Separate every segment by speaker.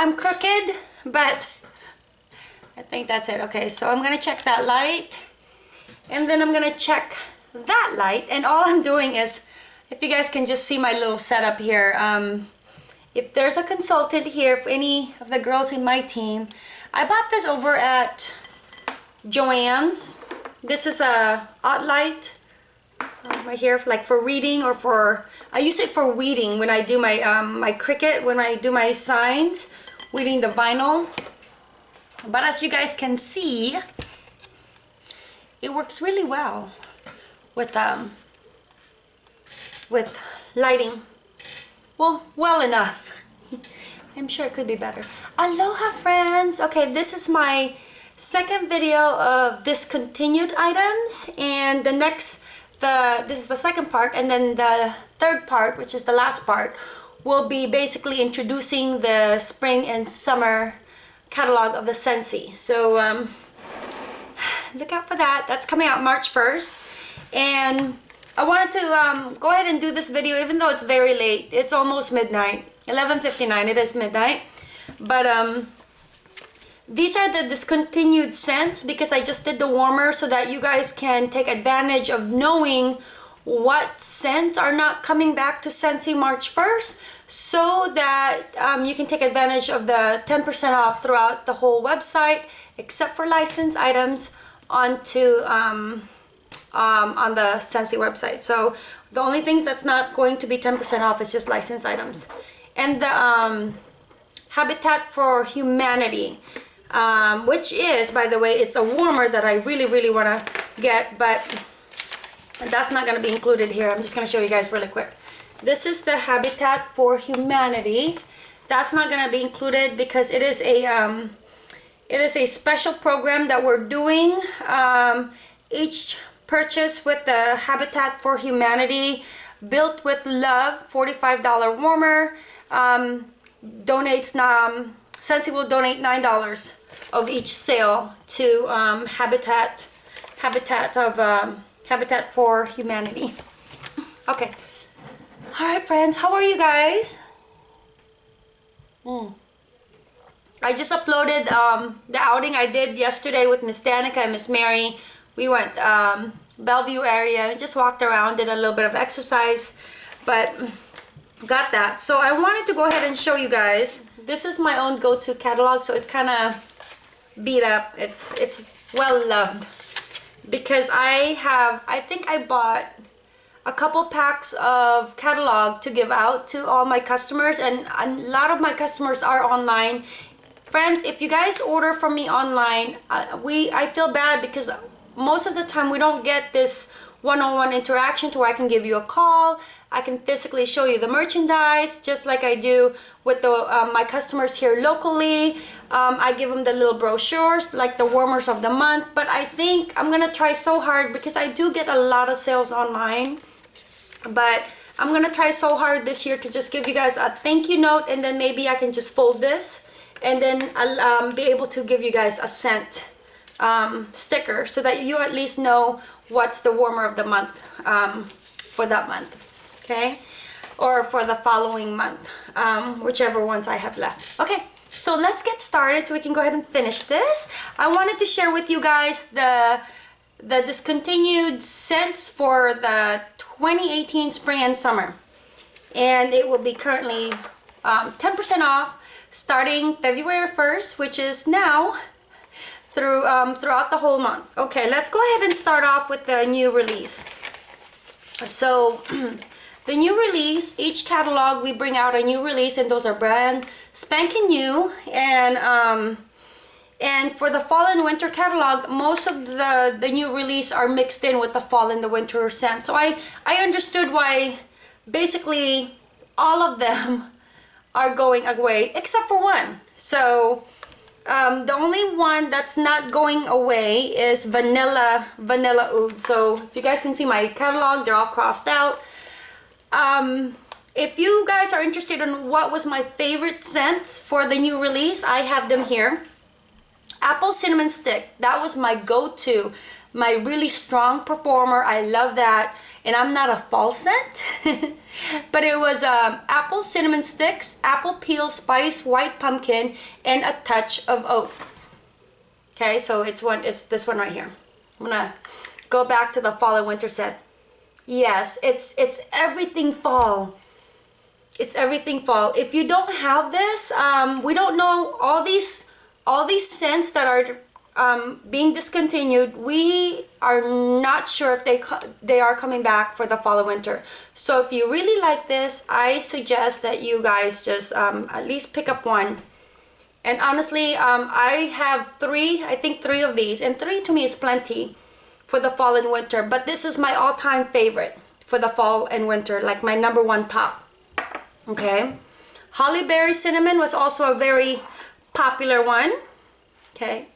Speaker 1: I'm crooked, but I think that's it. Okay, so I'm gonna check that light and then I'm gonna check that light and all I'm doing is if you guys can just see my little setup here um, if there's a consultant here for any of the girls in my team I bought this over at Joann's this is a OttLite uh, right here like for reading or for I use it for weeding when I do my um, my Cricut when I do my signs weeding the vinyl. But as you guys can see it works really well with um with lighting. Well well enough. I'm sure it could be better. Aloha friends. Okay this is my second video of discontinued items and the next the this is the second part and then the third part which is the last part will be basically introducing the spring and summer catalog of the Scentsy so um, look out for that. That's coming out March 1st and I wanted to um, go ahead and do this video even though it's very late. It's almost midnight 11:59 it is midnight. But um these are the discontinued scents because I just did the warmer so that you guys can take advantage of knowing what scents are not coming back to Scentsy March 1st so that um, you can take advantage of the 10% off throughout the whole website except for licensed items onto um, um, on the Scentsy website. So the only things that's not going to be 10% off is just licensed items. And the um, Habitat for Humanity, um, which is, by the way, it's a warmer that I really, really want to get, but that's not going to be included here. I'm just going to show you guys really quick. This is the Habitat for Humanity. That's not going to be included because it is a um, it is a special program that we're doing. Um, each purchase with the Habitat for Humanity Built with Love $45 warmer um, donates um, Scentsy will donate $9 of each sale to um, Habitat Habitat of um, Habitat for Humanity okay all right friends how are you guys mm. I just uploaded um, the outing I did yesterday with Miss Danica and Miss Mary. We went um, Bellevue area, and just walked around, did a little bit of exercise, but got that. So I wanted to go ahead and show you guys. This is my own go-to catalog, so it's kind of beat up. It's it's well loved because I have, I think I bought a couple packs of catalog to give out to all my customers and a lot of my customers are online. Friends if you guys order from me online uh, we I feel bad because most of the time we don't get this one-on-one -on -one interaction to where I can give you a call I can physically show you the merchandise just like I do with the um, my customers here locally. Um, I give them the little brochures like the warmers of the month but I think I'm gonna try so hard because I do get a lot of sales online but I'm gonna try so hard this year to just give you guys a thank you note and then maybe I can just fold this and then I'll um, be able to give you guys a scent um, sticker so that you at least know what's the warmer of the month um, for that month okay or for the following month um, whichever ones I have left okay so let's get started so we can go ahead and finish this I wanted to share with you guys the the discontinued scents for the 2018 spring and summer and it will be currently 10% um, off starting February 1st, which is now, through um, throughout the whole month. Okay, let's go ahead and start off with the new release. So, the new release, each catalog we bring out a new release and those are brand spanking new. And um, and for the fall and winter catalog most of the the new release are mixed in with the fall and the winter scent. So I I understood why basically all of them are going away except for one. So um, the only one that's not going away is vanilla vanilla oud. So if you guys can see my catalog they're all crossed out um, if you guys are interested in what was my favorite scents for the new release I have them here apple cinnamon stick that was my go-to my really strong performer. I love that. And I'm not a fall scent. but it was um, apple cinnamon sticks, apple peel, spice, white pumpkin, and a touch of oat. Okay, so it's one. It's this one right here. I'm gonna go back to the fall and winter scent. Yes, it's it's everything fall. It's everything fall. If you don't have this, um, we don't know all these all these scents that are um, being discontinued, we are not sure if they they are coming back for the fall and winter. So if you really like this, I suggest that you guys just um, at least pick up one. And honestly, um, I have three, I think three of these, and three to me is plenty for the fall and winter. But this is my all-time favorite for the fall and winter, like my number one top. Okay. Holly Berry Cinnamon was also a very popular one. Okay.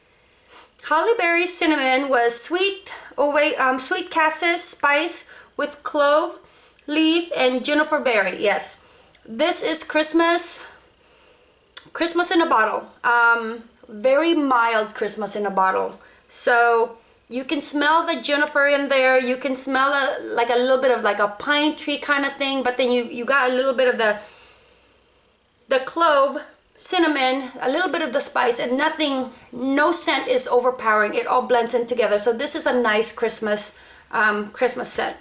Speaker 1: Holly Berry Cinnamon was sweet, oh wait, um, sweet cassis spice with clove, leaf, and juniper berry. Yes, this is Christmas, Christmas in a bottle. Um, very mild Christmas in a bottle. So you can smell the juniper in there. You can smell a, like a little bit of like a pine tree kind of thing, but then you, you got a little bit of the, the clove cinnamon, a little bit of the spice, and nothing, no scent is overpowering. It all blends in together. So this is a nice Christmas, um, Christmas scent.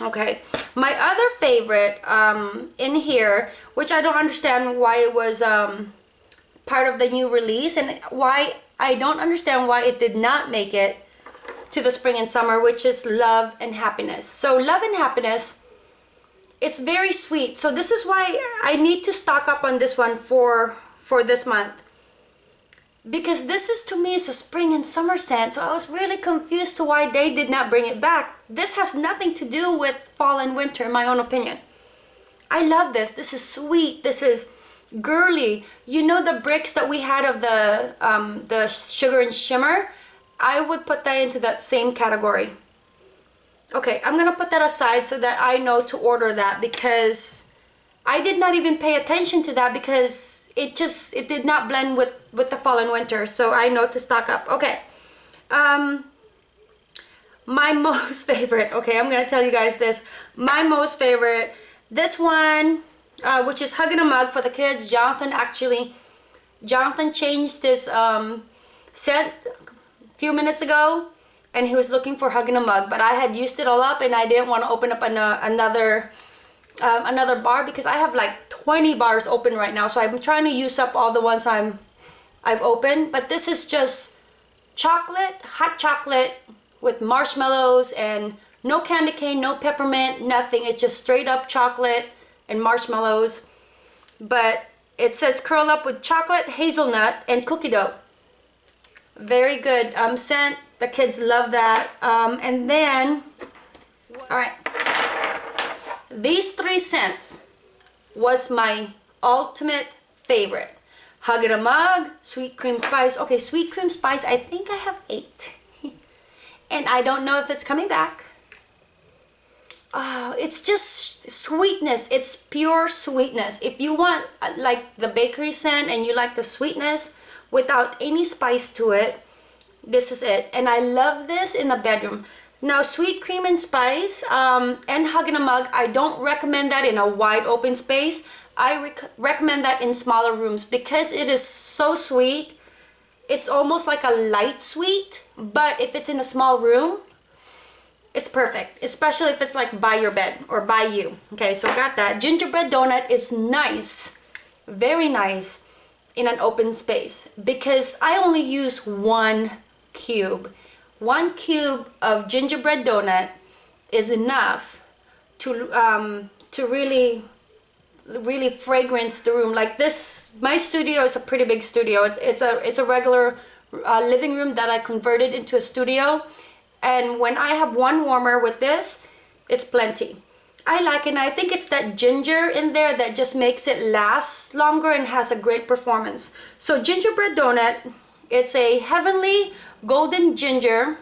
Speaker 1: Okay, my other favorite um, in here, which I don't understand why it was um, part of the new release and why I don't understand why it did not make it to the spring and summer, which is Love and Happiness. So Love and Happiness it's very sweet. So this is why I need to stock up on this one for for this month. Because this is to me is a spring and summer scent so I was really confused to why they did not bring it back. This has nothing to do with fall and winter in my own opinion. I love this. This is sweet. This is girly you know the bricks that we had of the um, the sugar and shimmer I would put that into that same category Okay, I'm gonna put that aside so that I know to order that because I did not even pay attention to that because it just, it did not blend with, with the fall and winter. So I know to stock up. Okay. Um, my most favorite, okay, I'm gonna tell you guys this. My most favorite, this one, uh, which is Hugging a Mug for the kids. Jonathan actually, Jonathan changed his um, scent a few minutes ago and he was looking for hugging a mug but I had used it all up and I didn't want to open up an, uh, another um, another bar because I have like 20 bars open right now so I'm trying to use up all the ones I'm I've opened but this is just chocolate hot chocolate with marshmallows and no candy cane no peppermint nothing it's just straight up chocolate and marshmallows but it says curl up with chocolate hazelnut and cookie dough very good um, scent the kids love that. Um, and then, all right, these three scents was my ultimate favorite. Hug in a Mug, Sweet Cream Spice. Okay, Sweet Cream Spice, I think I have eight. and I don't know if it's coming back. Oh, it's just sweetness. It's pure sweetness. If you want uh, like the bakery scent and you like the sweetness without any spice to it, this is it and I love this in the bedroom now sweet cream and spice um, and hug in a mug I don't recommend that in a wide open space I rec recommend that in smaller rooms because it is so sweet it's almost like a light sweet but if it's in a small room it's perfect especially if it's like by your bed or by you okay? So got that. Gingerbread donut is nice very nice in an open space because I only use one cube. One cube of gingerbread donut is enough to um, to really really fragrance the room. Like this my studio is a pretty big studio. It's, it's a it's a regular uh, living room that I converted into a studio and when I have one warmer with this it's plenty I like it and I think it's that ginger in there that just makes it last longer and has a great performance so gingerbread donut it's a heavenly golden ginger.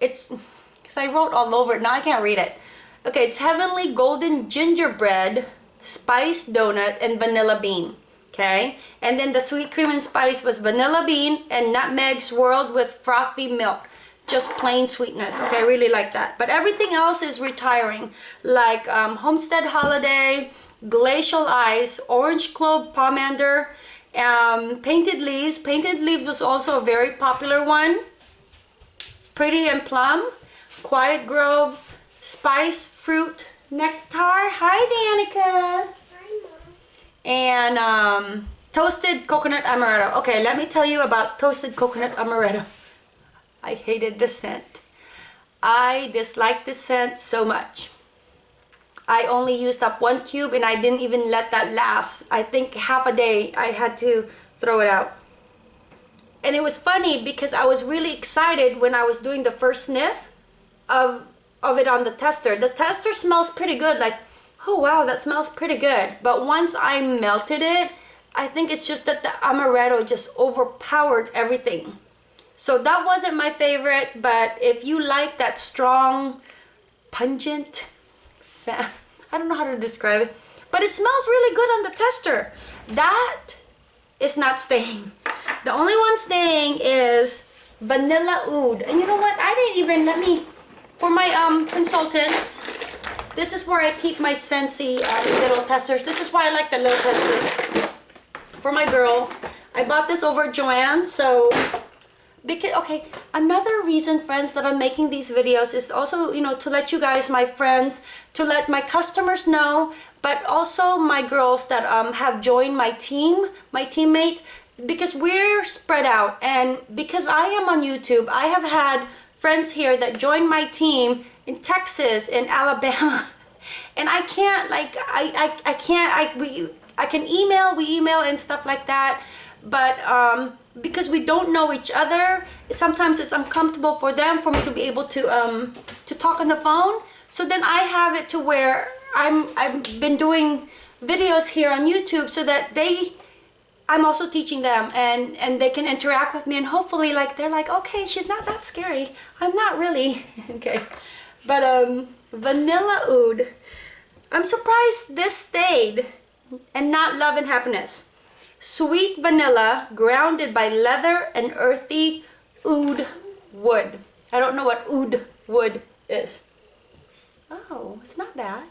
Speaker 1: It's, because I wrote all over it, now I can't read it. Okay, it's heavenly golden gingerbread, spiced donut, and vanilla bean. okay? And then the sweet cream and spice was vanilla bean and nutmeg swirled with frothy milk. Just plain sweetness, okay? I really like that. But everything else is retiring, like um, Homestead Holiday, Glacial Ice, Orange Clove Pomander, um, Painted Leaves. Painted Leaves was also a very popular one. Pretty and Plum, Quiet Grove, Spice Fruit Nectar. Hi, Danica hi mom and um, toasted coconut amaretto. Okay, let me tell you about toasted coconut amaretto. I hated the scent. I disliked the scent so much. I only used up one cube and I didn't even let that last. I think half a day I had to throw it out. And it was funny because I was really excited when I was doing the first sniff of, of it on the tester. The tester smells pretty good, like oh wow, that smells pretty good. But once I melted it, I think it's just that the amaretto just overpowered everything. So that wasn't my favorite, but if you like that strong, pungent sound, I don't know how to describe it, but it smells really good on the tester. That is not staying. The only one staying is vanilla oud. And you know what? I didn't even, let me, for my um consultants, this is where I keep my Scentsy uh, little testers. This is why I like the little testers for my girls. I bought this over Joann, so because okay another reason friends that i'm making these videos is also you know to let you guys my friends to let my customers know but also my girls that um, have joined my team my teammates because we're spread out and because i am on youtube i have had friends here that joined my team in Texas, in Alabama. And I can't like I I, I can't I we I can email, we email and stuff like that. But um because we don't know each other, sometimes it's uncomfortable for them for me to be able to um to talk on the phone. So then I have it to where I'm I've been doing videos here on YouTube so that they I'm also teaching them and and they can interact with me and hopefully like they're like okay she's not that scary. I'm not really. Okay. But um vanilla oud I'm surprised this stayed and not love and happiness sweet vanilla grounded by leather and earthy oud wood. I don't know what oud wood is. Oh it's not bad.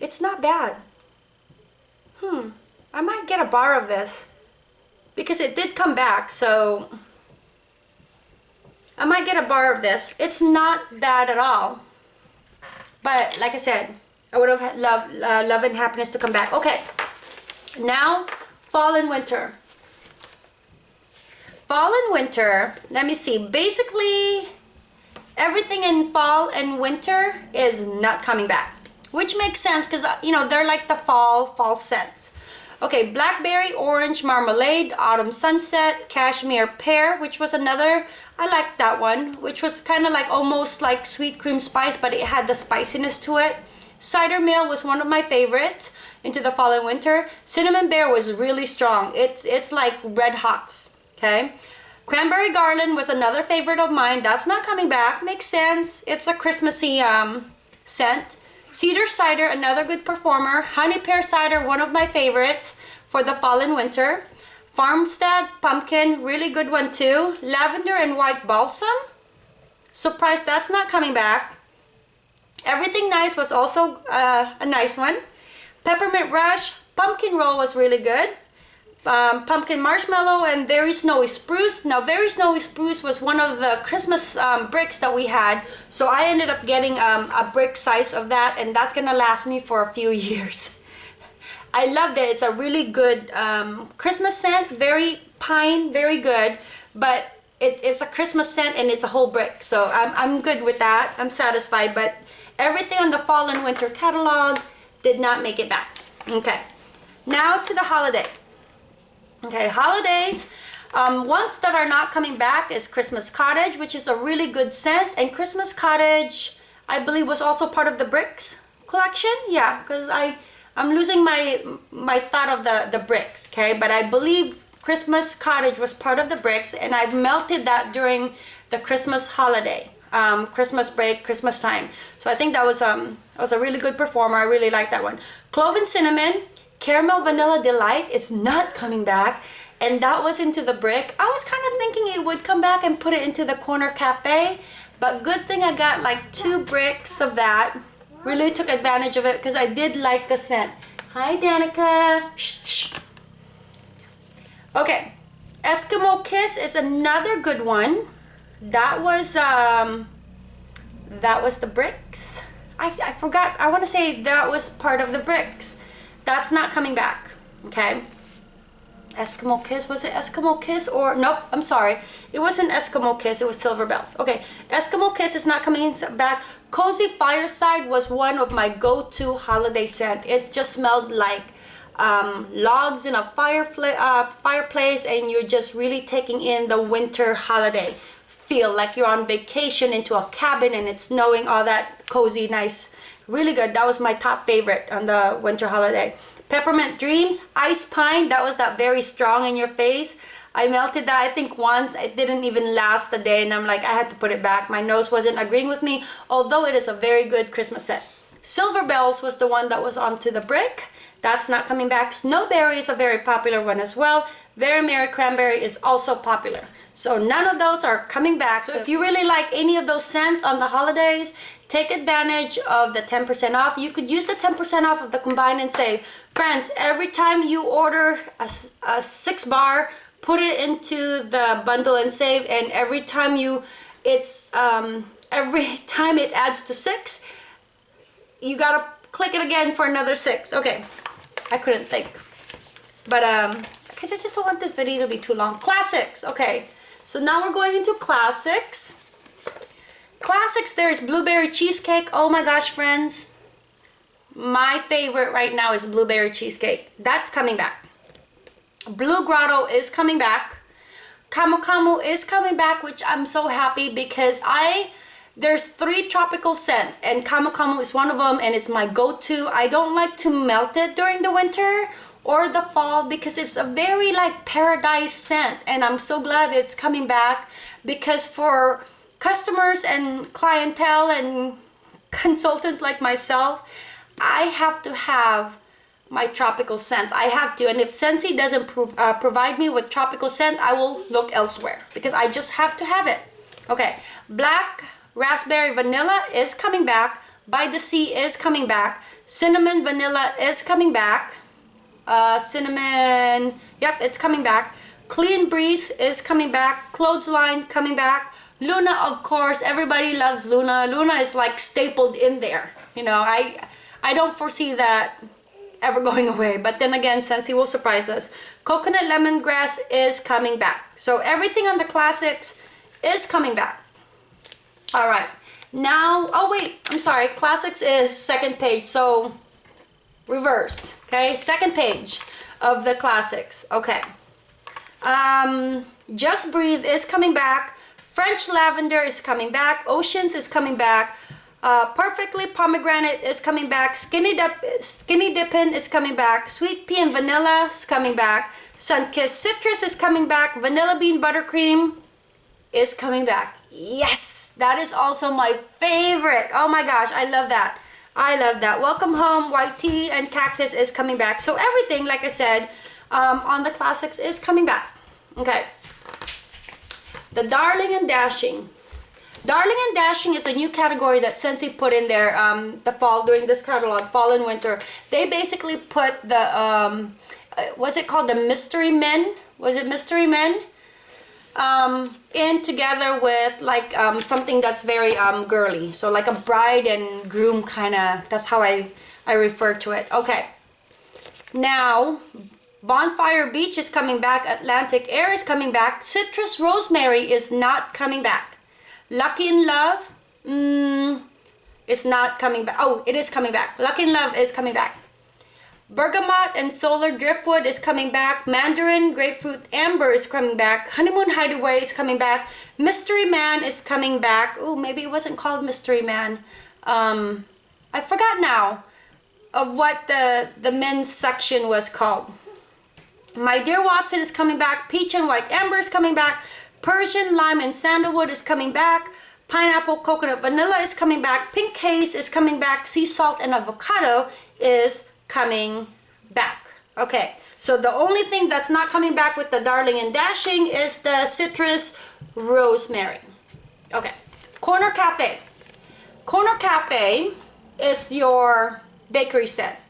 Speaker 1: It's not bad. Hmm I might get a bar of this because it did come back so I might get a bar of this. It's not bad at all. But like I said I would have loved uh, love and happiness to come back. Okay now fall and winter fall and winter let me see basically everything in fall and winter is not coming back which makes sense because uh, you know they're like the fall fall scents Okay, Blackberry Orange Marmalade, Autumn Sunset, Cashmere Pear, which was another, I liked that one, which was kind of like almost like sweet cream spice, but it had the spiciness to it. Cider Mill was one of my favorites into the fall and winter. Cinnamon Bear was really strong. It's, it's like red hots, okay? Cranberry Garland was another favorite of mine. That's not coming back. Makes sense. It's a Christmassy um, scent. Cedar Cider, another good performer. Honey Pear Cider, one of my favorites for the fall and winter. Farmstead Pumpkin, really good one too. Lavender and White Balsam. Surprised that's not coming back. Everything Nice was also uh, a nice one. Peppermint Rush, Pumpkin Roll was really good. Um, pumpkin marshmallow and very snowy spruce. Now very snowy spruce was one of the christmas um, bricks that we had. So i ended up getting um, a brick size of that and that's gonna last me for a few years. I loved it. It's a really good um, christmas scent. Very pine very good. But it, it's a christmas scent and it's a whole brick. So I'm, I'm good with that. I'm satisfied. But everything on the fall and winter catalog did not make it back okay now to the holiday Okay, holidays. Um, ones that are not coming back is Christmas Cottage, which is a really good scent. And Christmas Cottage, I believe, was also part of the Bricks collection. Yeah, because I I'm losing my my thought of the the bricks. Okay, but I believe Christmas Cottage was part of the bricks, and I've melted that during the Christmas holiday, um, Christmas break, Christmas time. So I think that was um that was a really good performer. I really like that one. Clove and cinnamon, Caramel Vanilla Delight is not coming back. And that was into the brick. I was kind of thinking it would come back and put it into the corner cafe. But good thing I got like two bricks of that. Really took advantage of it because I did like the scent. Hi, Danica. Shh, shh. Okay. Eskimo Kiss is another good one. That was, um, that was the bricks. I, I forgot. I want to say that was part of the bricks. That's not coming back. Okay. Eskimo Kiss. Was it Eskimo Kiss or nope? I'm sorry. It wasn't Eskimo Kiss. It was Silver Bells. Okay. Eskimo Kiss is not coming back. Cozy Fireside was one of my go-to holiday scent. It just smelled like um, logs in a fireplace, uh, fireplace, and you're just really taking in the winter holiday feel like you're on vacation into a cabin and it's snowing all that cozy nice really good that was my top favorite on the winter holiday Peppermint Dreams, Ice Pine, that was that very strong in your face. I melted that I think once, it didn't even last a day and I'm like, I had to put it back. My nose wasn't agreeing with me, although it is a very good Christmas set Silver Bells was the one that was onto the brick. That's not coming back. Snowberry is a very popular one as well. Very Merry Cranberry is also popular. So none of those are coming back. So if you really like any of those scents on the holidays, take advantage of the 10% off. You could use the 10% off of the combine and save. Friends, every time you order a, a six bar, put it into the bundle and save. And every time you, it's, um, every time it adds to six, you gotta click it again for another six. Okay, I couldn't think. But, um, because I just don't want this video to be too long. Classics, okay. So now we're going into classics. Classics, there's blueberry cheesecake. Oh my gosh, friends. My favorite right now is blueberry cheesecake. That's coming back. Blue Grotto is coming back. Camu Camu is coming back, which I'm so happy because I there's three tropical scents and Camu is one of them and it's my go-to. I don't like to melt it during the winter or the fall because it's a very like paradise scent and I'm so glad it's coming back because for customers and clientele and consultants like myself I have to have my tropical scent I have to and if Scentsy doesn't pro uh, provide me with tropical scent I will look elsewhere because I just have to have it okay black raspberry vanilla is coming back by the sea is coming back cinnamon vanilla is coming back uh, cinnamon, yep, it's coming back. Clean Breeze is coming back. Clothesline coming back. Luna, of course, everybody loves Luna. Luna is like stapled in there. You know, I, I don't foresee that ever going away. But then again, Scentsy will surprise us. Coconut Lemongrass is coming back. So everything on the classics is coming back. All right. Now, oh wait, I'm sorry. Classics is second page. So reverse okay? Second page of the classics okay. Um just breathe is coming back. French lavender is coming back. Oceans is coming back. Uh, perfectly pomegranate is coming back. Skinny dip skinny dippin is coming back. Sweet pea and vanilla is coming back. Sun-kissed citrus is coming back. Vanilla bean buttercream is coming back yes that is also my favorite oh my gosh i love that I love that. Welcome Home, White Tea, and Cactus is coming back. So everything, like I said, um, on the classics is coming back. Okay. The Darling and Dashing. Darling and Dashing is a new category that Scentsy put in there um, the fall during this catalog, fall and winter. They basically put the, um, uh, was it called the Mystery Men? Was it Mystery Men? Um, in together with like um, something that's very um, girly. So like a bride and groom kind of, that's how I, I refer to it. Okay. Now, Bonfire Beach is coming back. Atlantic Air is coming back. Citrus Rosemary is not coming back. Lucky in Love mm, is not coming back. Oh, it is coming back. Lucky in Love is coming back. Bergamot and Solar Driftwood is coming back. Mandarin Grapefruit Amber is coming back. Honeymoon Hideaway is coming back. Mystery Man is coming back. Oh, maybe it wasn't called Mystery Man. Um, I forgot now of what the, the men's section was called. My Dear Watson is coming back. Peach and White Amber is coming back. Persian Lime and Sandalwood is coming back. Pineapple Coconut Vanilla is coming back. Pink Haze is coming back. Sea Salt and Avocado is coming back. Okay, so the only thing that's not coming back with the Darling and Dashing is the citrus rosemary. Okay, Corner Cafe. Corner Cafe is your bakery set.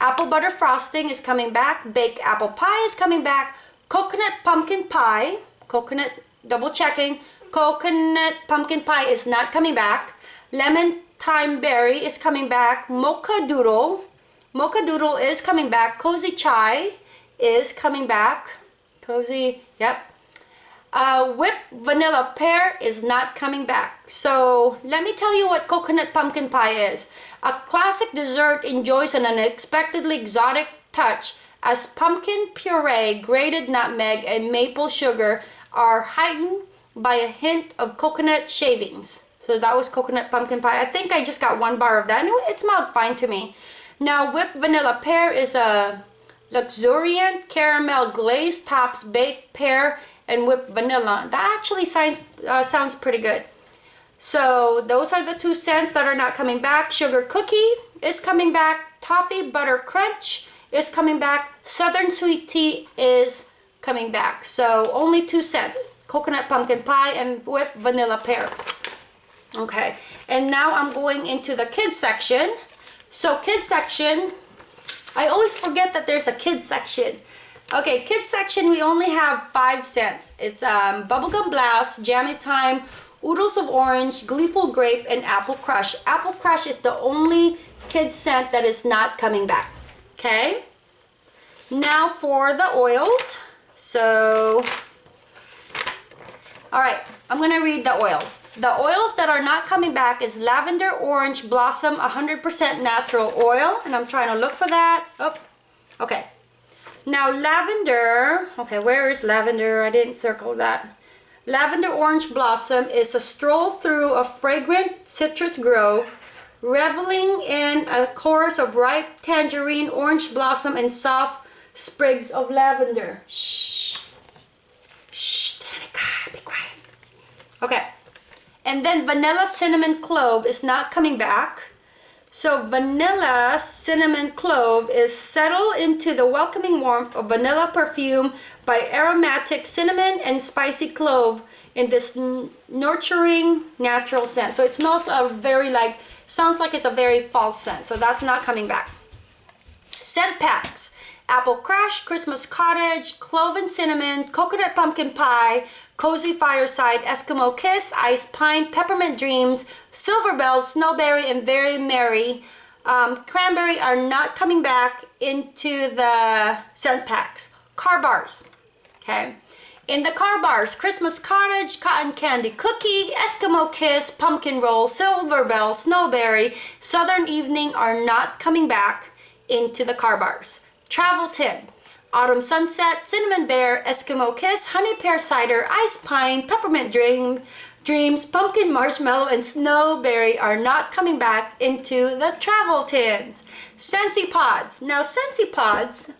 Speaker 1: Apple butter frosting is coming back. Baked apple pie is coming back. Coconut pumpkin pie. Coconut, double checking. Coconut pumpkin pie is not coming back. Lemon thyme berry is coming back. Mocha doodle. Mocha doodle is coming back. Cozy chai is coming back. Cozy, yep. Uh, whipped vanilla pear is not coming back. So let me tell you what coconut pumpkin pie is. A classic dessert enjoys an unexpectedly exotic touch as pumpkin puree, grated nutmeg, and maple sugar are heightened by a hint of coconut shavings. So that was coconut pumpkin pie. I think I just got one bar of that. it smelled fine to me. Now whipped vanilla pear is a luxuriant caramel glazed tops baked pear and whipped vanilla. That actually sounds, uh, sounds pretty good. So those are the two scents that are not coming back. Sugar cookie is coming back. Toffee butter crunch is coming back. Southern sweet tea is coming back. So only two scents. Coconut pumpkin pie and whipped vanilla pear. Okay, and now I'm going into the kids section. So kids section, I always forget that there's a kids section. Okay, kids section, we only have five scents. It's um, Bubblegum Blast, Jammy Time, Oodles of Orange, Gleeful Grape, and Apple Crush. Apple Crush is the only kids scent that is not coming back. Okay? Now for the oils. So, all right, I'm to read the oils. The oils that are not coming back is Lavender Orange Blossom 100% Natural Oil. And I'm trying to look for that. Oh, okay. Now lavender, okay, where is lavender? I didn't circle that. Lavender Orange Blossom is a stroll through a fragrant citrus grove, reveling in a chorus of ripe tangerine, orange blossom, and soft sprigs of lavender. Shh, Danica, be quiet. Okay. And then vanilla cinnamon clove is not coming back. So vanilla cinnamon clove is settled into the welcoming warmth of vanilla perfume by aromatic cinnamon and spicy clove in this nurturing natural scent. So it smells a very like, sounds like it's a very false scent. So that's not coming back. Scent packs. Apple Crush, Christmas Cottage, Clove and Cinnamon, Coconut Pumpkin Pie, Cozy Fireside, Eskimo Kiss, Ice Pine, Peppermint Dreams, Silver Bell, Snowberry, and Very Merry. Um, cranberry are not coming back into the scent packs. Car bars, okay? In the car bars, Christmas Cottage, Cotton Candy Cookie, Eskimo Kiss, Pumpkin Roll, Silver Bell, Snowberry, Southern Evening are not coming back into the car bars. Travel Tin, Autumn Sunset, Cinnamon Bear, Eskimo Kiss, Honey Pear Cider, Ice Pine, Peppermint Dream, Dreams, Pumpkin Marshmallow, and Snowberry are not coming back into the travel tins. Scentsy Pods. Now Scentsy Pods,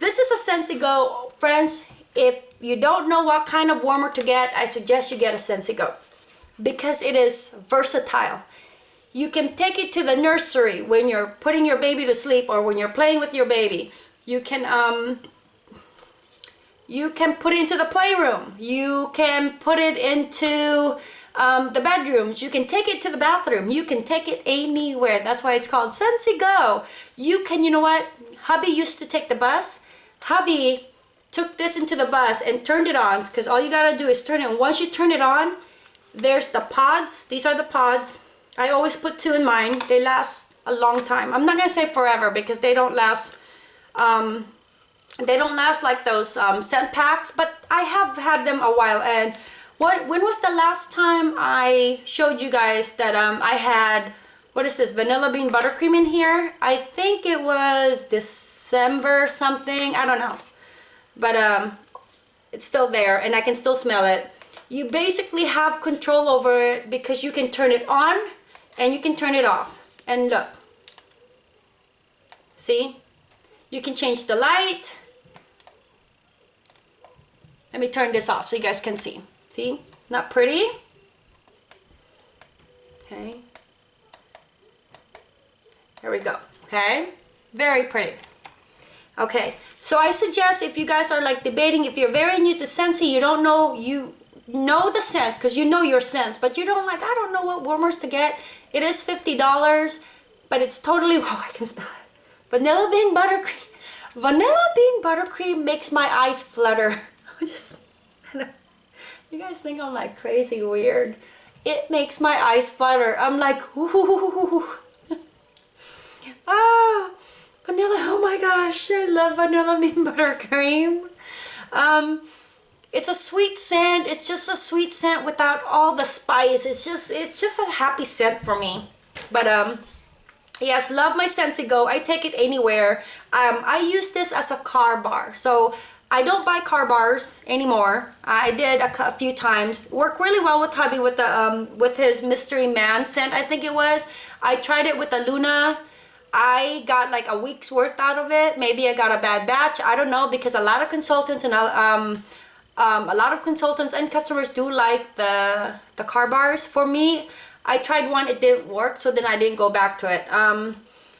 Speaker 1: this is a Scentsy Go. Friends, if you don't know what kind of warmer to get, I suggest you get a Scentsy Go because it is versatile. You can take it to the nursery when you're putting your baby to sleep or when you're playing with your baby. You can um, you can put it into the playroom. You can put it into um, the bedrooms. You can take it to the bathroom. You can take it anywhere. That's why it's called Scentsy Go. You can, you know what? Hubby used to take the bus. Hubby took this into the bus and turned it on because all you gotta do is turn it. And once you turn it on, there's the pods. These are the pods. I always put two in mine. They last a long time. I'm not going to say forever because they don't last um, they don't last like those um, scent packs, but I have had them a while. And what when was the last time I showed you guys that um, I had, what is this, vanilla bean buttercream in here? I think it was December something, I don't know. But um, it's still there and I can still smell it. You basically have control over it because you can turn it on and you can turn it off. And look. See? You can change the light. Let me turn this off so you guys can see. See? Not pretty? Okay. There we go. Okay? Very pretty. Okay, so I suggest if you guys are like debating, if you're very new to Scentsy, you don't know, you know the scents because you know your scents, but you don't like, I don't know what warmers to get. It is $50, but it's totally, oh, I can smell it. Vanilla bean buttercream. Vanilla bean buttercream makes my eyes flutter. I just, you guys think I'm like crazy weird. It makes my eyes flutter. I'm like, ooh. ah, vanilla, oh my gosh, I love vanilla bean buttercream. Um, it's a sweet scent. It's just a sweet scent without all the spice. It's just, it's just a happy scent for me. But um, yes, love my Scentsy Go. I take it anywhere. Um, I use this as a car bar. So I don't buy car bars anymore. I did a, a few times. Worked really well with hubby with the um, with his mystery man scent. I think it was. I tried it with the Luna I got like a week's worth out of it. Maybe I got a bad batch. I don't know because a lot of consultants and um, um, a lot of consultants and customers do like the the car bars. For me, I tried one, it didn't work, so then I didn't go back to it. Um,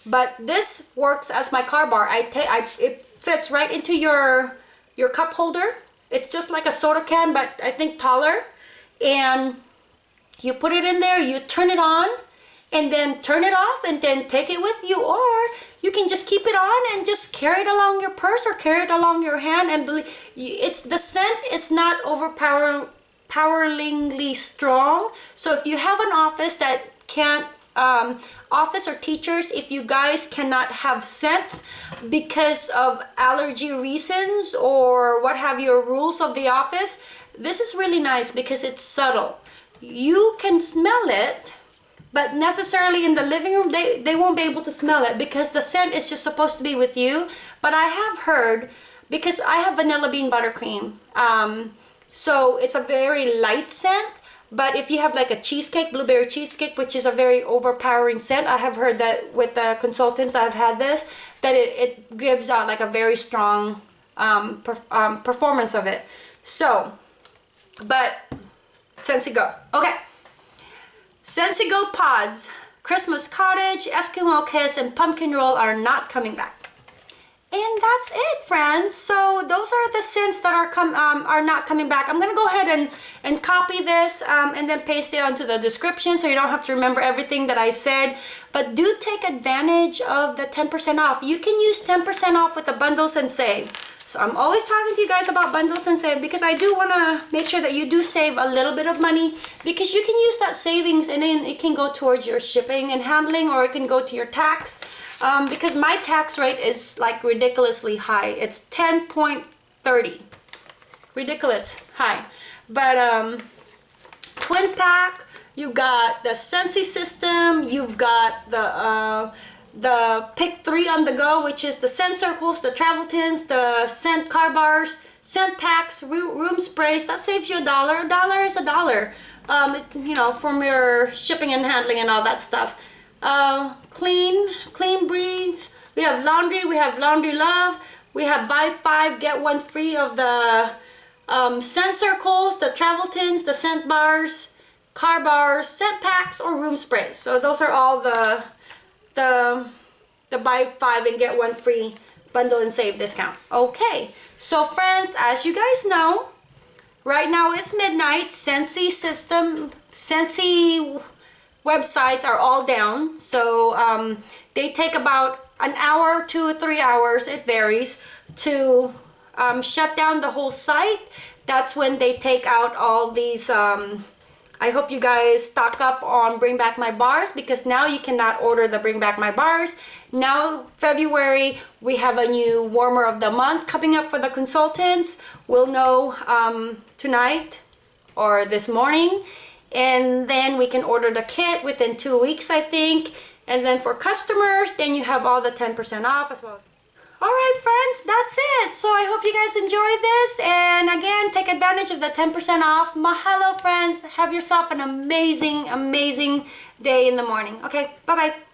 Speaker 1: but this works as my car bar. I take, it fits right into your your cup holder. It's just like a soda can, but I think taller. And you put it in there, you turn it on, and then turn it off and then take it with you or you can just keep it on and just carry it along your purse or carry it along your hand and believe it's the scent is not overpoweringly strong. So if you have an office that can't um, office or teachers if you guys cannot have scents because of allergy reasons or what have your rules of the office this is really nice because it's subtle. You can smell it but necessarily in the living room they, they won't be able to smell it because the scent is just supposed to be with you. But I have heard because I have vanilla bean buttercream um, so it's a very light scent. But if you have like a cheesecake blueberry cheesecake which is a very overpowering scent I have heard that with the consultants I've had this that it, it gives out like a very strong um, per, um, performance of it. So but Scentsy go. Okay Scentsy Go Pods, Christmas Cottage, Eskimo Kiss, and Pumpkin Roll are not coming back. And that's it, friends. So those are the scents that are come um, are not coming back. I'm gonna go ahead and and copy this um, and then paste it onto the description so you don't have to remember everything that I said. But do take advantage of the 10% off. You can use 10% off with the bundles and save. So I'm always talking to you guys about bundles and save because I do want to make sure that you do save a little bit of money because you can use that savings and then it can go towards your shipping and handling or it can go to your tax um, because my tax rate is like ridiculously high. It's 10.30. Ridiculous high. But um, twin pack, you've got the Scentsy system, you've got the uh, the pick three on the go which is the scent circles the travel tins the scent car bars scent packs room sprays. That saves you a dollar. A dollar is a dollar. Um, it, you know from your shipping and handling and all that stuff. Uh, clean clean breeze. We have laundry. We have laundry love. We have buy five get one free of the um, scent circles the travel tins the scent bars car bars scent packs or room sprays. So those are all the the, the buy five and get one free bundle and save discount. Okay, so friends, as you guys know, right now it's midnight. Scentsy system, Scentsy websites are all down. So um, they take about an hour, two or three hours, it varies, to um, shut down the whole site. That's when they take out all these um, I hope you guys stock up on Bring Back My Bars because now you cannot order the Bring Back My Bars. Now, February, we have a new warmer of the month coming up for the consultants. We'll know um, tonight or this morning. And then we can order the kit within two weeks, I think. And then for customers, then you have all the 10% off as well. Alright friends, that's it. So I hope you guys enjoyed this. And again, take advantage of the 10% off. Mahalo friends. Have yourself an amazing, amazing day in the morning. Okay, bye-bye.